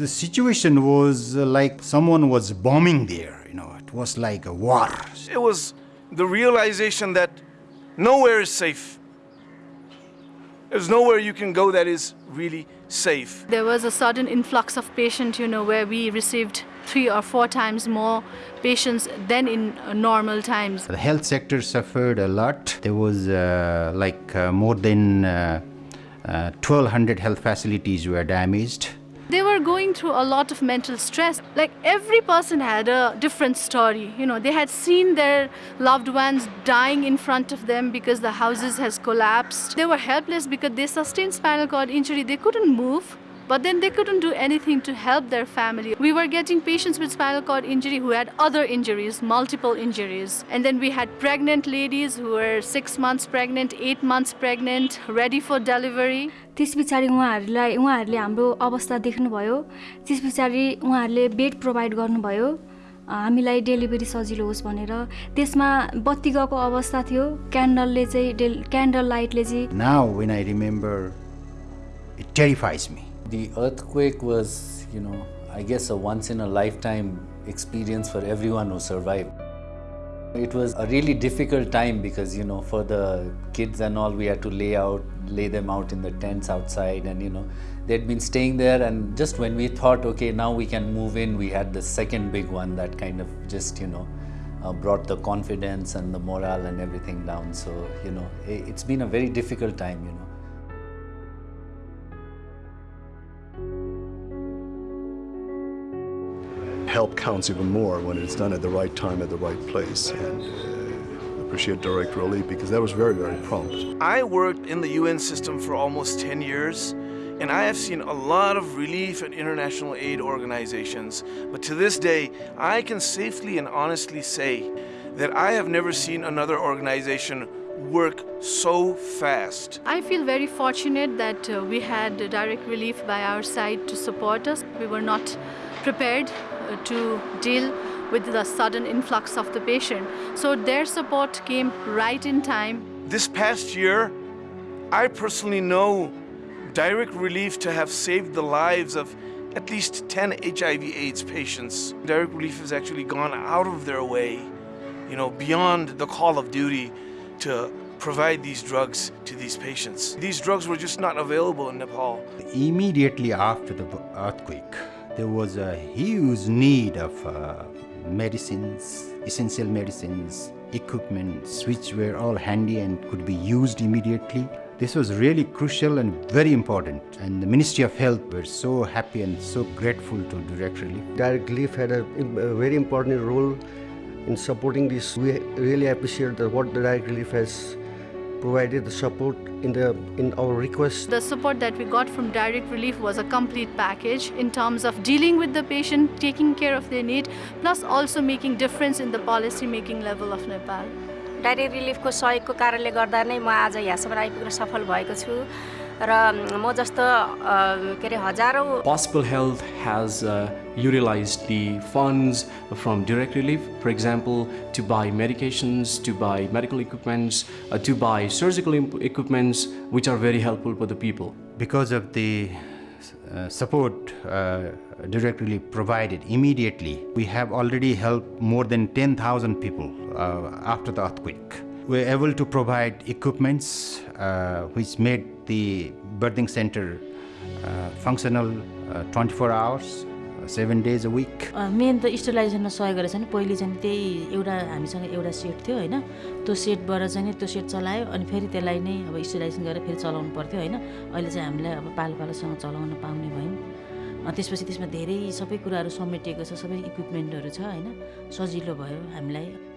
The situation was uh, like someone was bombing there, you know, it was like a war. It was the realization that nowhere is safe. There's nowhere you can go that is really safe. There was a sudden influx of patients, you know, where we received three or four times more patients than in uh, normal times. The health sector suffered a lot. There was uh, like uh, more than uh, uh, 1200 health facilities were damaged. They were going through a lot of mental stress. Like every person had a different story. You know, they had seen their loved ones dying in front of them because the houses has collapsed. They were helpless because they sustained spinal cord injury. They couldn't move. But then they couldn't do anything to help their family. We were getting patients with spinal cord injury who had other injuries, multiple injuries. And then we had pregnant ladies who were six months pregnant, eight months pregnant, ready for delivery. त्यस पछाडि उहाँहरूलाई उहाँहरूले हाम्रो अवस्था देख्नुभयो त्यस पछाडि उहाँहरूले बेड प्रोभाइड गर्नुभयो हामीलाई डेलिभरी सजिलो होस् भनेर त्यसमा बत्ती गएको अवस्था थियो क्यान्डलले चाहिँ डेल क्यान्डल लाइटले चाहिँ Now, when I remember, it terrifies me. The earthquake was, you know, I guess a once in a lifetime experience for everyone who survived. It was a really difficult time because, you know, for the kids and all, we had to lay out, lay them out in the tents outside and, you know, they'd been staying there and just when we thought, okay, now we can move in, we had the second big one that kind of just, you know, uh, brought the confidence and the morale and everything down. So, you know, i- it's been a very difficult time, you know. Help counts even more when it's done at the right time at the right place. And uh, appreciate Direct Relief because that was very, very prompt. I worked in the UN system for almost 10 years, and I have seen a lot of relief and international aid organizations. But to this day, I can safely and honestly say that I have never seen another organization work so fast. I feel very fortunate that uh, we had direct relief by our side to support us. We were not prepared Uh, to deal with the sudden influx of the patient. So their support came right in time. This past year, I personally know direct relief to have saved the lives of at least 10 HIV AIDS patients. Direct relief has actually gone out of their way, you know, beyond the call of duty to provide these drugs to these patients. These drugs were just not available in Nepal. Immediately after the earthquake, there was a huge need of uh, medicines, essential medicines, equipments, which were all handy and could be used immediately. This was really crucial and very important, and the Ministry of Health were so happy and so grateful to Direct Relief. Direct Relief had a, a very important role in supporting this. We really appreciate the, what the Direct Relief has provided the support in the in our request. The support that we got from direct relief was a complete package in terms of dealing with the patient, taking care of their need, plus also making difference in the policy making level of Nepal. Direct रिलिफको सहयोगको कारणले गर्दा नै म आज यहाँसम्म आइपुग्न सफल भएको छु र म जस्तो अ, के अरे हजारौँ Possible Health has uh, utilized the funds from direct relief, for example, to buy medications, to buy medical equipments, uh, to buy surgical imp- equipments, which are very helpful for the people. Because of the uh, support uh, Direct Relief provided immediately, we have already helped more than 10,000 people uh, after the earthquake. We were able to provide equipments uh, which made the birthing center uh, functional uh, 24 hours, seven days a week. Main त स्टेलाइजेसनमा सहयोग गरेछ नि। पहिले चाहिँ त्यही एउटा हामीसँग एउटा सेट थियो होइन? त्यो सेटबाट चाहिँ त्यो सेट चलायो अनि फेरि त्यसलाई नै अब स्टेलाइजेसन गरेर फेरि चलाउनु पर्थ्यो होइन? अहिले चाहिँ हामीलाई अब पालो पालोसँग चलाउन पाउने भयौँ। त्यसपछि त्यसमा धेरै सबै कुराहरू समेटिएको छ सबै इक्विपमेन्टहरू छ होइन? सजिलो भयो हामीलाई।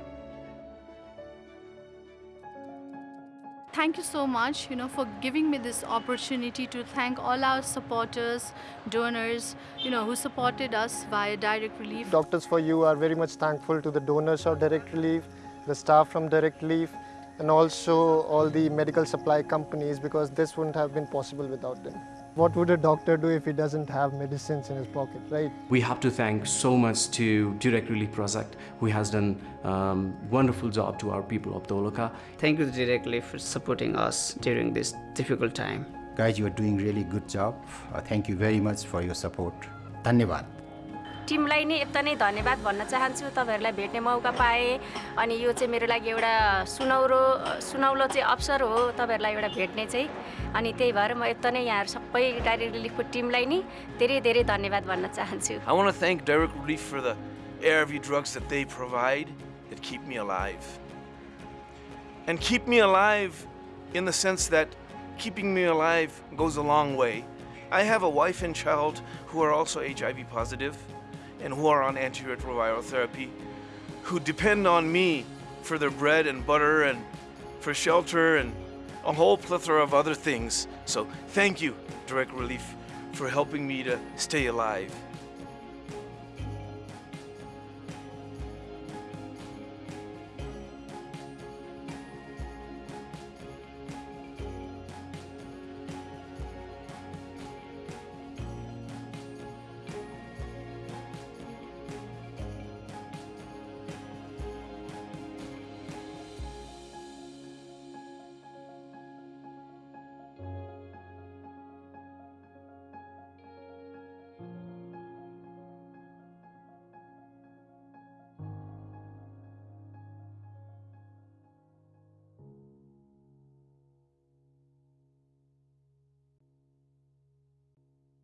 Thank you so much, you know, for giving me this opportunity to thank all our supporters, donors, you know, who supported us via direct relief. Doctors for You are very much thankful to the donors of Direct Relief, the staff from Direct Relief, and also all the medical supply companies because this wouldn't have been possible without them. What would a doctor do if he doesn't have medicines in his pocket, right? We have to thank so much to Direct Relief Project, who has done um, wonderful job to our people of Dolakha. Thank you, Direct Relief, for supporting us during this difficult time. Guys, you are doing really good job. Uh, thank you very much for your support. Dhanyavad. धन्यवाद मौका पाएँ यो हो म सबै I want to thank Direct Relief for the HIV drugs that they provide that keep me alive. And keep me alive in the sense that keeping me alive goes a long way. I have a wife and child who are also HIV positive and who are on antiretroviral therapy, who depend on me for their bread and butter and for shelter and a whole plethora of other things. So thank you, Direct Relief, for helping me to stay alive.